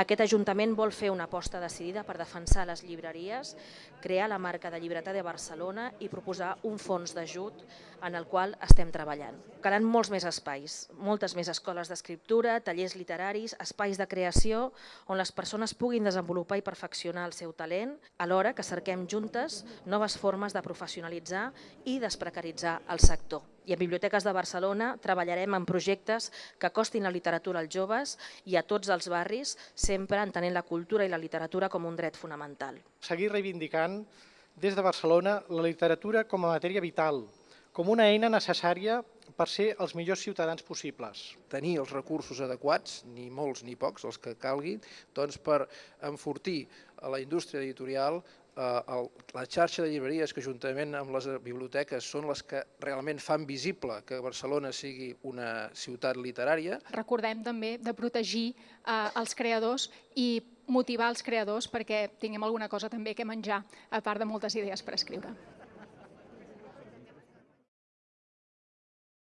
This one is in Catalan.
Aquest Ajuntament vol fer una aposta decidida per defensar les llibreries, crear la marca de Llibretat de Barcelona i proposar un fons d'ajut en el qual estem treballant. Calen molts més espais, moltes més escoles d'escriptura, tallers literaris, espais de creació on les persones puguin desenvolupar i perfeccionar el seu talent, alhora que cerquem juntes noves formes de professionalitzar i desprecaritzar el sector. I a Biblioteques de Barcelona treballarem en projectes que acostin la literatura als joves i a tots els barris, sempre entenent la cultura i la literatura com un dret fonamental. Seguir reivindicant des de Barcelona la literatura com a matèria vital, com una eina necessària per ser els millors ciutadans possibles. Tenir els recursos adequats, ni molts ni pocs, els que calguin, doncs per enfortir a la indústria editorial eh, la xarxa de llibreries que juntament amb les biblioteques són les que realment fan visible que Barcelona sigui una ciutat literària. Recordem també de protegir eh, els creadors i motivar els creadors perquè tinguem alguna cosa també que menjar, a part de moltes idees per escriure.